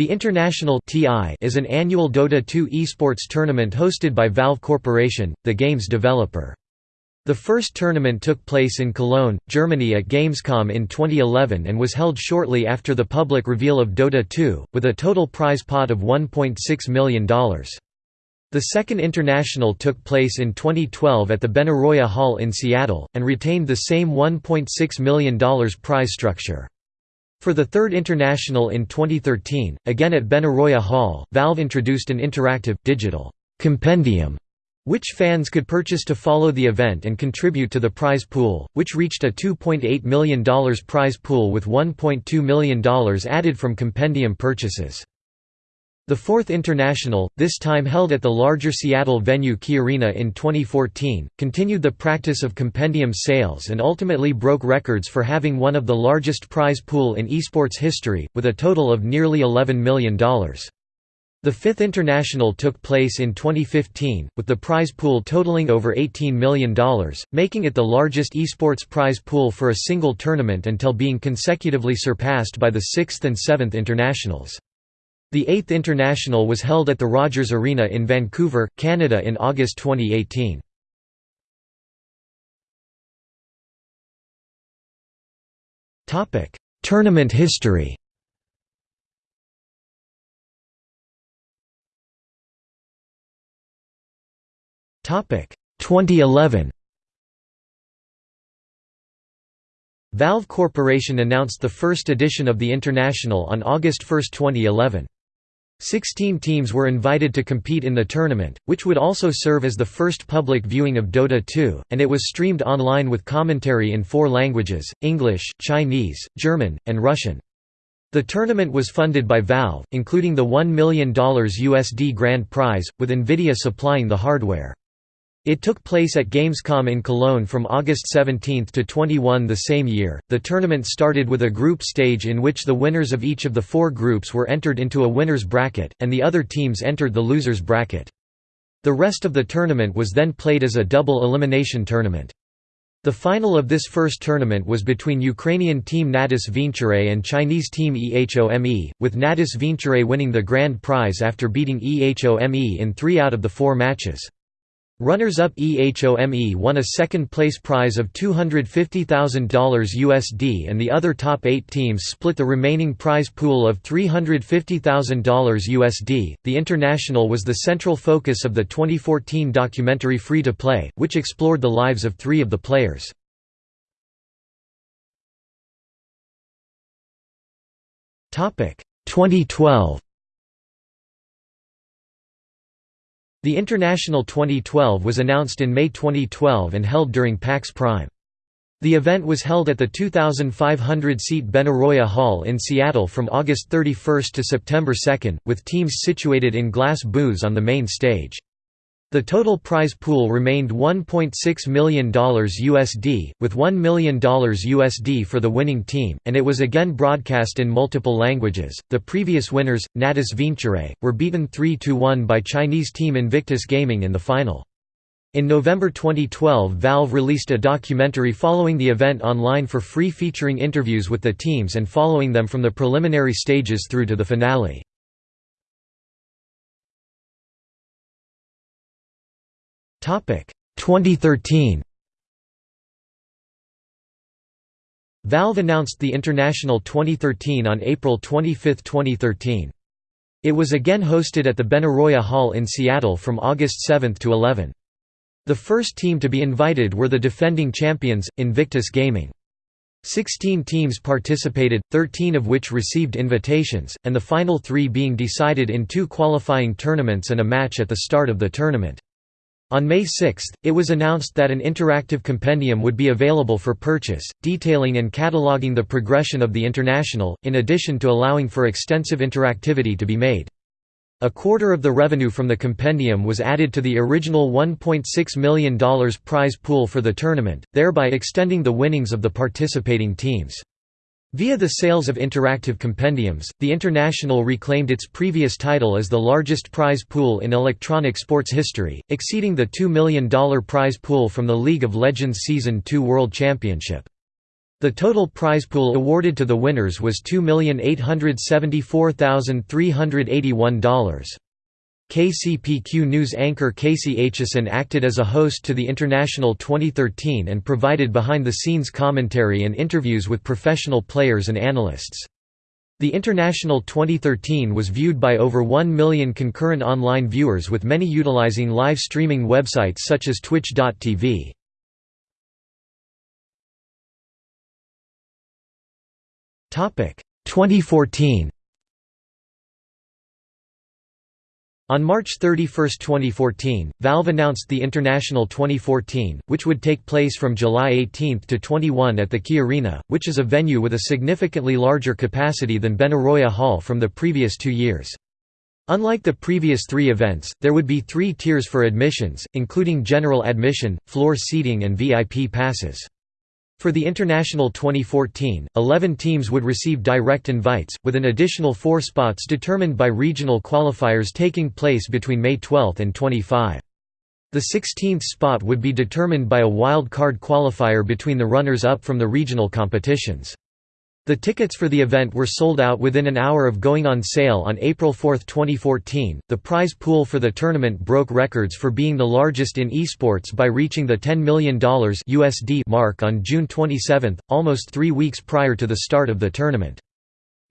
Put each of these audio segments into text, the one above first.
The International TI is an annual Dota 2 esports tournament hosted by Valve Corporation, the game's developer. The first tournament took place in Cologne, Germany at Gamescom in 2011 and was held shortly after the public reveal of Dota 2, with a total prize pot of $1.6 million. The second international took place in 2012 at the Benaroya Hall in Seattle, and retained the same $1.6 million prize structure. For the third international in 2013, again at Benaroya Hall, Valve introduced an interactive, digital compendium which fans could purchase to follow the event and contribute to the prize pool, which reached a $2.8 million prize pool with $1.2 million added from compendium purchases. The fourth International, this time held at the larger Seattle venue Key Arena in 2014, continued the practice of compendium sales and ultimately broke records for having one of the largest prize pool in esports history, with a total of nearly $11 million. The fifth international took place in 2015, with the prize pool totaling over $18 million, making it the largest esports prize pool for a single tournament until being consecutively surpassed by the sixth and seventh internationals. The eighth international was held at the Rogers Arena in Vancouver, Canada in August 2018. Tournament history Topic 2011. Valve Corporation announced the first edition of the International on August 1, 2011. Sixteen teams were invited to compete in the tournament, which would also serve as the first public viewing of Dota 2, and it was streamed online with commentary in four languages, English, Chinese, German, and Russian. The tournament was funded by Valve, including the $1 million USD grand prize, with NVIDIA supplying the hardware. It took place at Gamescom in Cologne from August 17 to 21 the same year. The tournament started with a group stage in which the winners of each of the four groups were entered into a winner's bracket, and the other teams entered the loser's bracket. The rest of the tournament was then played as a double elimination tournament. The final of this first tournament was between Ukrainian team Natus Vincere and Chinese team EHOME, with Natus Vincere winning the grand prize after beating EHOME in three out of the four matches. Runners-up EHOME won a second-place prize of $250,000 USD and the other top eight teams split the remaining prize pool of $350,000 USD. The International was the central focus of the 2014 documentary Free to Play, which explored the lives of three of the players. Topic 2012 The International 2012 was announced in May 2012 and held during PAX Prime. The event was held at the 2,500-seat Benaroya Hall in Seattle from August 31 to September 2, with teams situated in glass booths on the main stage. The total prize pool remained $1.6 million USD, with $1 million USD for the winning team, and it was again broadcast in multiple languages. The previous winners, Natus Vincere, were beaten 3 1 by Chinese team Invictus Gaming in the final. In November 2012 Valve released a documentary following the event online for free featuring interviews with the teams and following them from the preliminary stages through to the finale. 2013. Valve announced the International 2013 on April 25, 2013. It was again hosted at the Benaroya Hall in Seattle from August 7 to 11. The first team to be invited were the defending champions, Invictus Gaming. Sixteen teams participated, 13 of which received invitations, and the final three being decided in two qualifying tournaments and a match at the start of the tournament. On May 6, it was announced that an interactive compendium would be available for purchase, detailing and cataloging the progression of the International, in addition to allowing for extensive interactivity to be made. A quarter of the revenue from the compendium was added to the original $1.6 million prize pool for the tournament, thereby extending the winnings of the participating teams. Via the sales of interactive compendiums, the International reclaimed its previous title as the largest prize pool in electronic sports history, exceeding the $2 million prize pool from the League of Legends Season 2 World Championship. The total prize pool awarded to the winners was $2,874,381. KCPQ News anchor Kaci Aitchison acted as a host to the International 2013 and provided behind-the-scenes commentary and interviews with professional players and analysts. The International 2013 was viewed by over 1 million concurrent online viewers with many utilizing live streaming websites such as twitch.tv. Topic 2014 On March 31, 2014, Valve announced the International 2014, which would take place from July 18 to 21 at the Key Arena, which is a venue with a significantly larger capacity than Benaroya Hall from the previous two years. Unlike the previous three events, there would be three tiers for admissions, including general admission, floor seating and VIP passes. For the International 2014, 11 teams would receive direct invites, with an additional four spots determined by regional qualifiers taking place between May 12 and 25. The 16th spot would be determined by a wild card qualifier between the runners-up from the regional competitions. The tickets for the event were sold out within an hour of going on sale on April 4, 2014. The prize pool for the tournament broke records for being the largest in esports by reaching the $10 million USD mark on June 27, almost three weeks prior to the start of the tournament.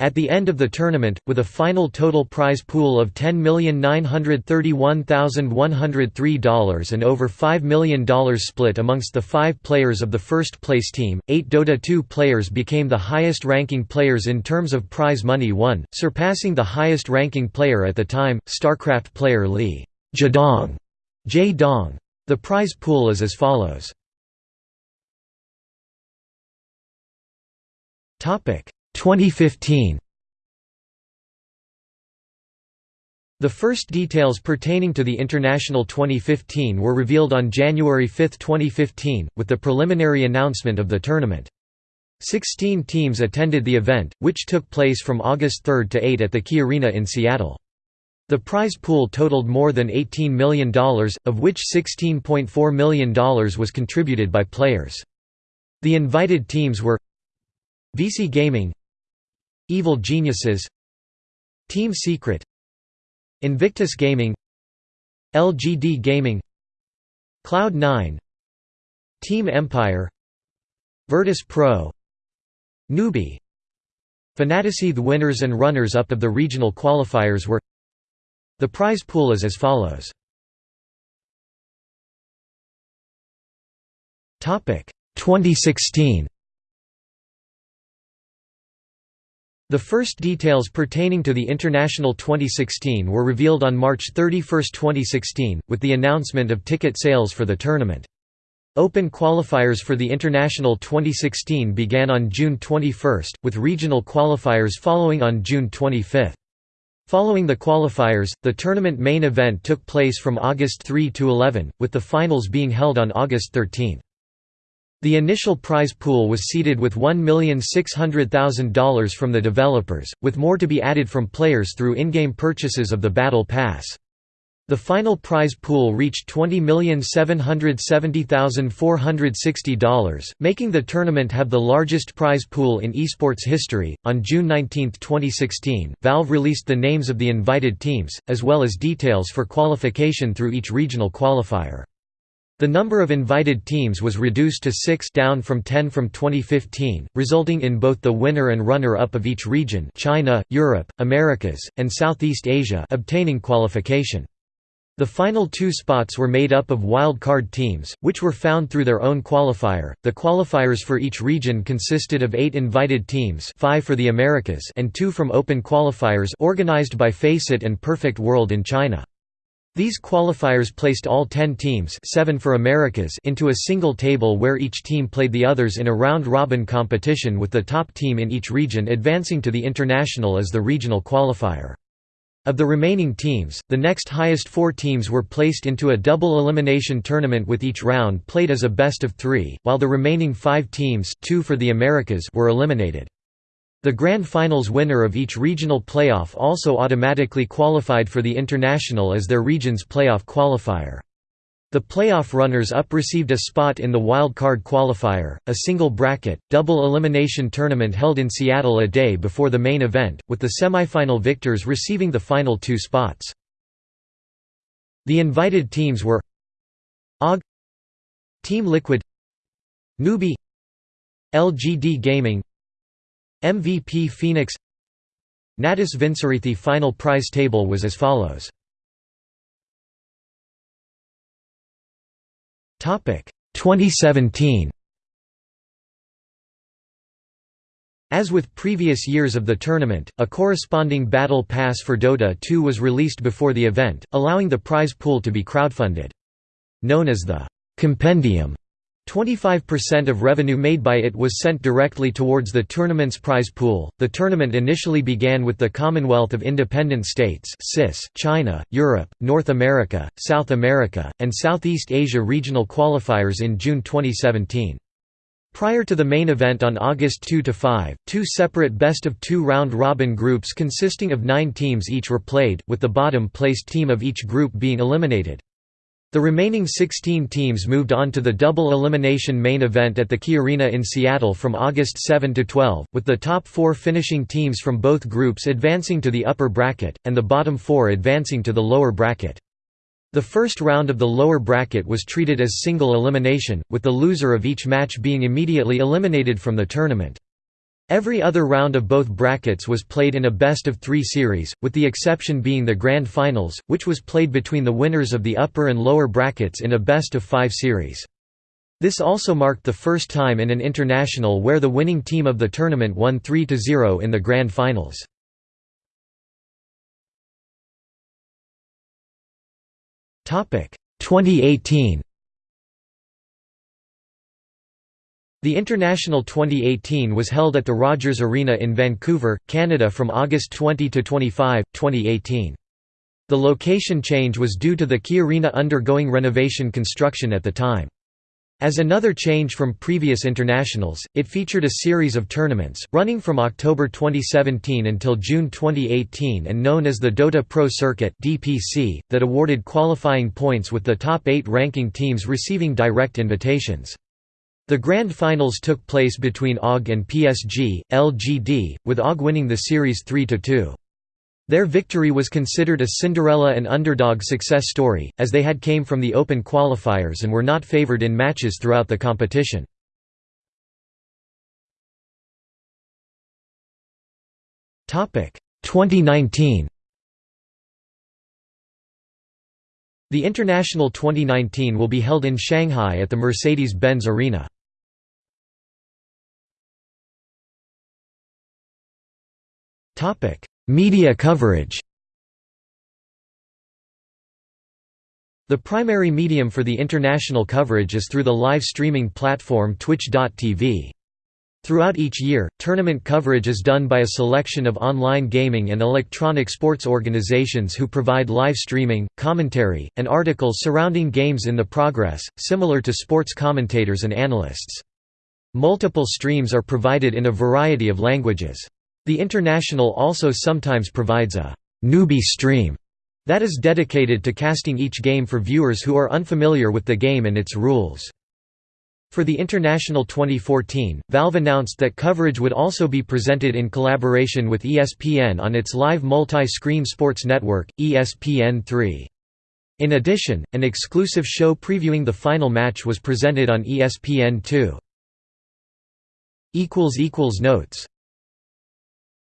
At the end of the tournament, with a final total prize pool of $10,931,103 and over $5 million split amongst the five players of the first-place team, eight Dota 2 players became the highest-ranking players in terms of prize money won, surpassing the highest-ranking player at the time, StarCraft player Lee Jaedong. Dong. The prize pool is as follows. 2015 The first details pertaining to the International 2015 were revealed on January 5, 2015, with the preliminary announcement of the tournament. Sixteen teams attended the event, which took place from August 3 to 8 at the Key Arena in Seattle. The prize pool totaled more than $18 million, of which $16.4 million was contributed by players. The invited teams were Vici Gaming Evil Geniuses Team Secret Invictus Gaming LGD Gaming Cloud9 Team Empire Virtus Pro Newbee Fantasy The winners and runners-up of the regional qualifiers were The prize pool is as follows. Topic 2016 The first details pertaining to the International 2016 were revealed on March 31, 2016, with the announcement of ticket sales for the tournament. Open qualifiers for the International 2016 began on June 21, with regional qualifiers following on June 25. Following the qualifiers, the tournament main event took place from August 3 to 11, with the finals being held on August 13. The initial prize pool was seeded with $1,600,000 from the developers, with more to be added from players through in-game purchases of the Battle Pass. The final prize pool reached $20,770,460, making the tournament have the largest prize pool in esports history. On June 19, 2016, Valve released the names of the invited teams, as well as details for qualification through each regional qualifier. The number of invited teams was reduced to six down from 10 from 2015, resulting in both the winner and runner-up of each region China, Europe, Americas, and Southeast Asia obtaining qualification. The final two spots were made up of wild card teams, which were found through their own qualifier. The qualifiers for each region consisted of eight invited teams, five for the Americas, and two from open qualifiers organized by FACEIT and Perfect World in China. These qualifiers placed all ten teams seven for Americas into a single table where each team played the others in a round-robin competition with the top team in each region advancing to the international as the regional qualifier. Of the remaining teams, the next highest four teams were placed into a double elimination tournament with each round played as a best of three, while the remaining five teams two for the Americas were eliminated. The Grand Finals winner of each regional playoff also automatically qualified for the International as their region's playoff qualifier. The playoff runners-up received a spot in the wild card qualifier, a single bracket, double elimination tournament held in Seattle a day before the main event, with the semifinal victors receiving the final two spots. The invited teams were OG Team Liquid Newbee LGD Gaming MVP Phoenix Natus Vincere the final prize table was as follows Topic 2017 As with previous years of the tournament, a corresponding Battle Pass for Dota 2 was released before the event, allowing the prize pool to be crowdfunded. Known as the «Compendium», 25% of revenue made by it was sent directly towards the tournament's prize pool. The tournament initially began with the Commonwealth of Independent States China, Europe, North America, South America, and Southeast Asia regional qualifiers in June 2017. Prior to the main event on August 2–5, two separate best-of-two round-robin groups consisting of nine teams each were played, with the bottom-placed team of each group being eliminated. The remaining 16 teams moved on to the double elimination main event at the Key Arena in Seattle from August 7 to 12, with the top four finishing teams from both groups advancing to the upper bracket, and the bottom four advancing to the lower bracket. The first round of the lower bracket was treated as single elimination, with the loser of each match being immediately eliminated from the tournament. Every other round of both brackets was played in a best-of-three series, with the exception being the Grand Finals, which was played between the winners of the upper and lower brackets in a best-of-five series. This also marked the first time in an international where the winning team of the tournament won 3–0 in the Grand Finals. Topic 2018 The International 2018 was held at the Rogers Arena in Vancouver, Canada from August 20 to 25, 2018. The location change was due to the Key Arena undergoing renovation construction at the time. As another change from previous internationals, it featured a series of tournaments, running from October 2017 until June 2018 and known as the Dota Pro Circuit that awarded qualifying points with the top eight ranking teams receiving direct invitations. The Grand Finals took place between OG and PSG, LGD, with OG winning the series 3–2. Their victory was considered a Cinderella and underdog success story, as they had came from the open qualifiers and were not favored in matches throughout the competition. Topic 2019. The International 2019 will be held in Shanghai at the Mercedes-Benz Arena. Topic: Media coverage. The primary medium for the international coverage is through the live streaming platform Twitch.tv. Throughout each year, tournament coverage is done by a selection of online gaming and electronic sports organizations who provide live streaming, commentary, and articles surrounding games in the progress, similar to sports commentators and analysts. Multiple streams are provided in a variety of languages. The International also sometimes provides a «newbie stream» that is dedicated to casting each game for viewers who are unfamiliar with the game and its rules. For the International 2014, Valve announced that coverage would also be presented in collaboration with ESPN on its live multi-screen sports network, ESPN3. In addition, an exclusive show previewing the final match was presented on ESPN2. Notes